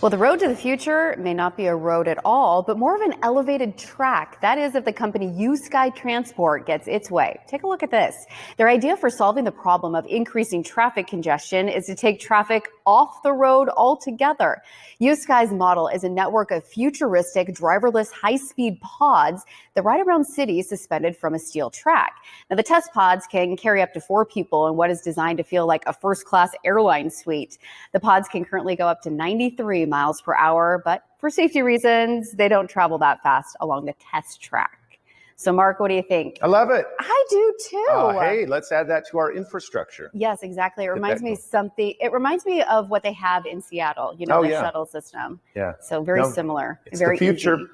Well, the road to the future may not be a road at all, but more of an elevated track. That is, if the company USky Transport gets its way. Take a look at this. Their idea for solving the problem of increasing traffic congestion is to take traffic off the road altogether. USky's model is a network of futuristic driverless high-speed pods that ride around cities suspended from a steel track. Now, the test pods can carry up to four people in what is designed to feel like a first-class airline suite. The pods can currently go up to 93 miles per hour, but for safety reasons, they don't travel that fast along the test track. So, Mark, what do you think? I love it. I do too. Uh, hey, let's add that to our infrastructure. Yes, exactly. It reminds me something. It reminds me of what they have in Seattle. You know, oh, the yeah. shuttle system. Yeah. So very No, similar. It's very the future. easy.